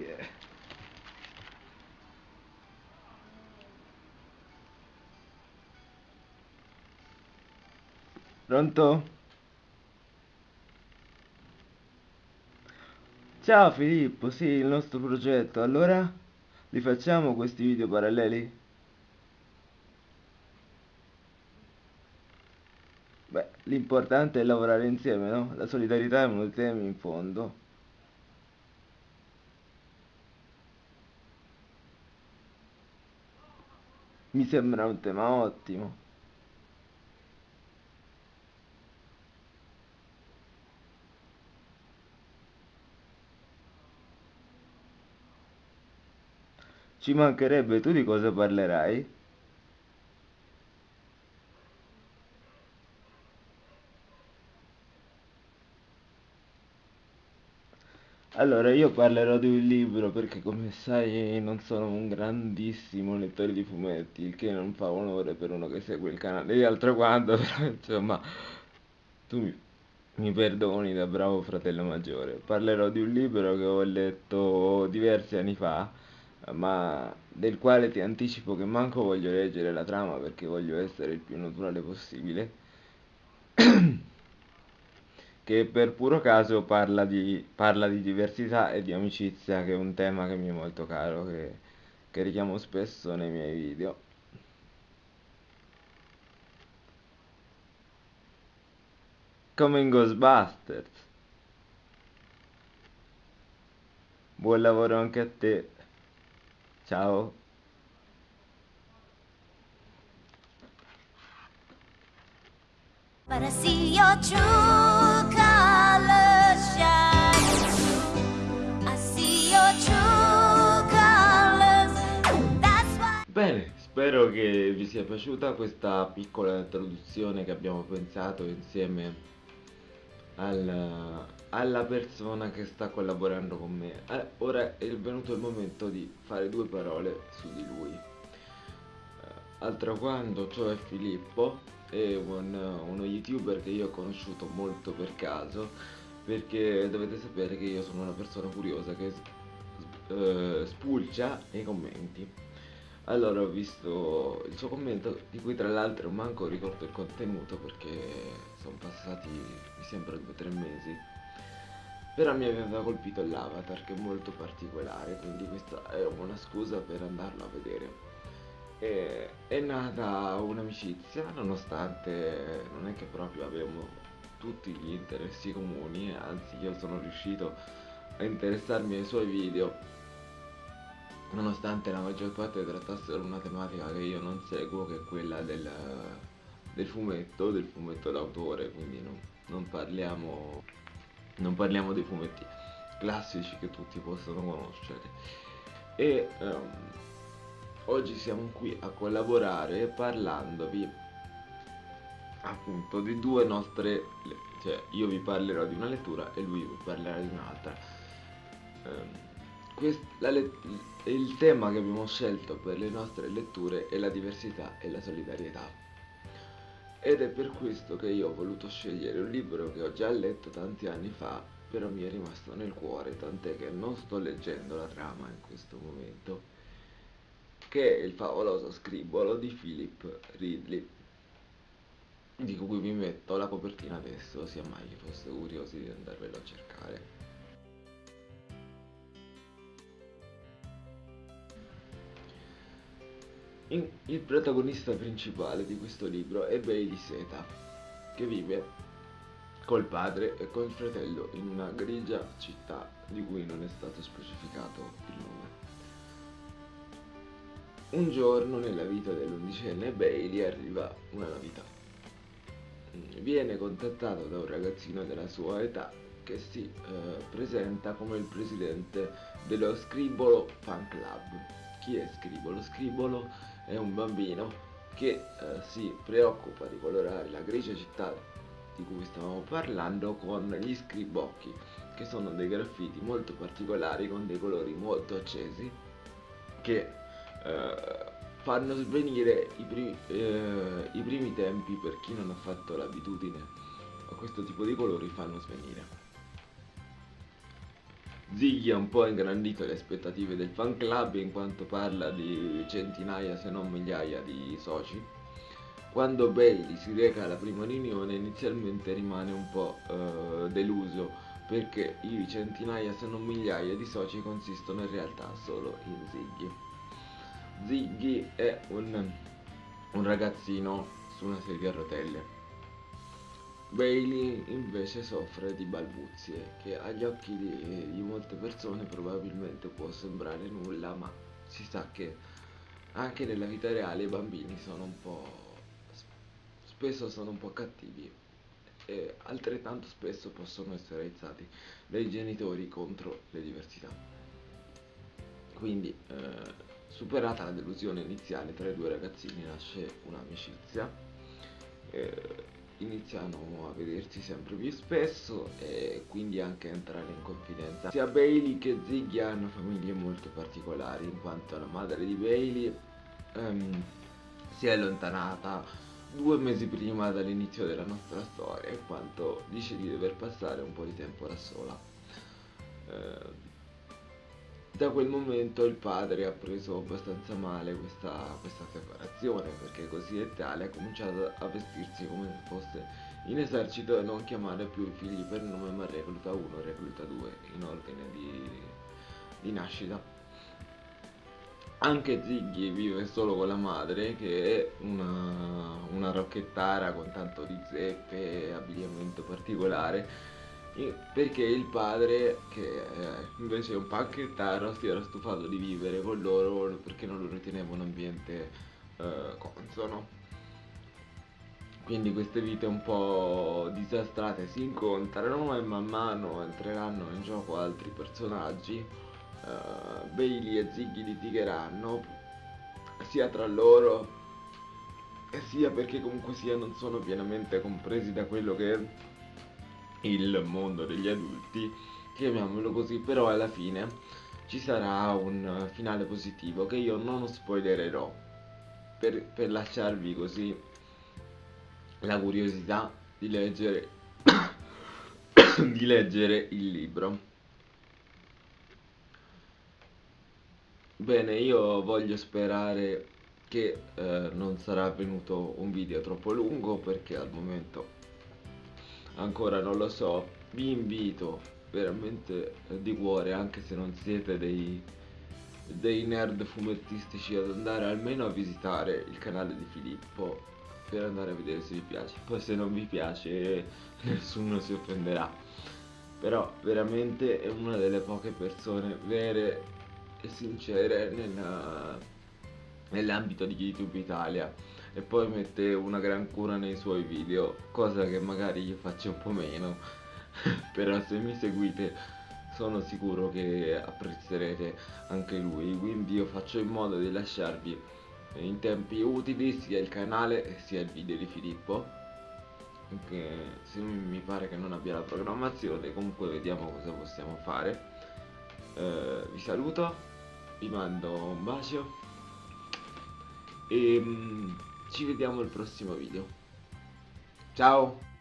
È? Pronto? Ciao Filippo, sì, il nostro progetto. Allora, li facciamo questi video paralleli? Beh, l'importante è lavorare insieme, no? La solidarietà è uno dei temi in fondo. Mi sembra un tema ottimo. Ci mancherebbe, tu di cosa parlerai? Allora, io parlerò di un libro perché come sai non sono un grandissimo lettore di fumetti, il che non fa onore per uno che segue il canale di altro quanto, però insomma, tu mi, mi perdoni da bravo fratello maggiore. Parlerò di un libro che ho letto diversi anni fa, ma del quale ti anticipo che manco voglio leggere la trama perché voglio essere il più naturale possibile che per puro caso parla di, parla di diversità e di amicizia, che è un tema che mi è molto caro, che, che richiamo spesso nei miei video. Come in Ghostbusters. Buon lavoro anche a te. Ciao. But I see your true spero che vi sia piaciuta questa piccola introduzione che abbiamo pensato insieme al- alla persona che sta collaborando con me. Eh, ora è venuto il momento di fare due parole su di lui. Eh, Altro quando, cioè Filippo, è un- uno youtuber che io ho conosciuto molto per caso, perché dovete sapere che io sono una persona curiosa che eh, spulcia nei commenti. Allora ho visto il suo commento, di cui tra l'altro manco ricordo il contenuto perché sono passati mi sembra due o tre mesi. Però mi aveva colpito l'avatar che è molto particolare, quindi questa è una scusa per andarlo a vedere. E è nata un'amicizia, nonostante non è che proprio abbiamo tutti gli interessi comuni, anzi io sono riuscito a interessarmi ai suoi video, nonostante la maggior parte trattassero una tematica che io non seguo, che è quella del, del fumetto, del fumetto d'autore, quindi non, non parliamo, non parliamo dei fumetti classici che tutti possono conoscere. E ehm, oggi siamo qui a collaborare parlandovi appunto di due nostre cioè io vi parlerò di una lettura e lui vi parlerà di un'altra let- il tema che abbiamo scelto per le nostre letture è la diversità e la solidarietà ed è per questo che io ho voluto scegliere un libro che ho già letto tanti anni fa però mi è rimasto nel cuore tant'è che non sto leggendo la trama in questo momento che è il favoloso scribolo di Philip Ridley, di cui vi metto la copertina adesso, sia mai che foste curiosi di andarvelo a cercare. In- il protagonista principale di questo libro è Bailey Seta, che vive col padre e col fratello in una grigia città di cui non è stato specificato il nome. Un giorno nella vita dell'undicenne Bailey arriva una novità. Viene contattato da un ragazzino della sua età che si eh, presenta come il presidente dello Scribolo Fan Club. Chi è Scribolo? Scribolo è un bambino che eh, si preoccupa di colorare la grigia città di cui stavamo parlando con gli scribocchi, che sono dei graffiti molto particolari con dei colori molto accesi che eh, fanno svenire i, pri- eh, i primi tempi per chi non ha fatto l'abitudine a questo tipo di colori fanno svenire. Ziggy ha un po' ingrandito le aspettative del fan club in quanto parla di centinaia se non migliaia di soci. Quando Bailey si reca alla prima riunione inizialmente rimane un po' eh, deluso perché i centinaia se non migliaia di soci consistono in realtà solo in Ziggy. Ziggy è un, un ragazzino su una sedia a rotelle Bailey invece soffre di balbuzie, che agli occhi di, di, molte persone probabilmente può sembrare nulla, ma si sa che anche nella vita reale i bambini sono un po'... spesso sono un po' cattivi e altrettanto spesso possono essere aizzati dai genitori contro le diversità. Quindi, eh, superata la delusione iniziale tra i due ragazzini nasce un'amicizia. Eh, iniziano a vedersi sempre più spesso e quindi anche a entrare in confidenza. Sia Bailey che Ziggy hanno famiglie molto particolari, in quanto la madre di Bailey um, si è allontanata due mesi prima dall'inizio della nostra storia, in quanto dice di dover passare un po' di tempo da sola. Uh, da quel momento il padre ha preso abbastanza male questa, questa separazione perché così è tale ha cominciato a vestirsi come se fosse in esercito e non chiamare più i figli per nome ma recluta 1 e recluta 2 in ordine di, di nascita. Anche Ziggy vive solo con la madre che è una, una rocchettara con tanto di zeppe e abbigliamento particolare perché il padre, che eh, invece è un panchettaro, si era stufato di vivere con loro perché non lo riteneva un ambiente eh, consono. Quindi queste vite un po' disastrate si incontrano e man mano entreranno in gioco altri personaggi. Uh, Bailey e Ziggy litigheranno sia tra loro sia perché comunque sia non sono pienamente compresi da quello che il mondo degli adulti, chiamiamolo così, però alla fine ci sarà un finale positivo che io non spoilererò per, per lasciarvi così la curiosità di leggere di leggere il libro. Bene, io voglio sperare che eh, non sarà venuto un video troppo lungo perché al momento ancora non lo so. Vi invito veramente di cuore anche se non siete dei, dei nerd fumettistici ad andare almeno a visitare il canale di Filippo per andare a vedere se vi piace. Poi se non vi piace nessuno si offenderà. Però veramente è una delle poche persone vere e sincere nell'ambito di YouTube Italia e poi mette una gran cura nei suoi video, cosa che magari io faccio un po' meno, però se mi seguite sono sicuro che apprezzerete anche lui, quindi io faccio in modo di lasciarvi in tempi utili sia il canale sia il video di Filippo. Che se mi pare che non abbia la programmazione comunque vediamo cosa possiamo fare. Eh, vi saluto vi mando un bacio. E ci vediamo al prossimo video. Ciao!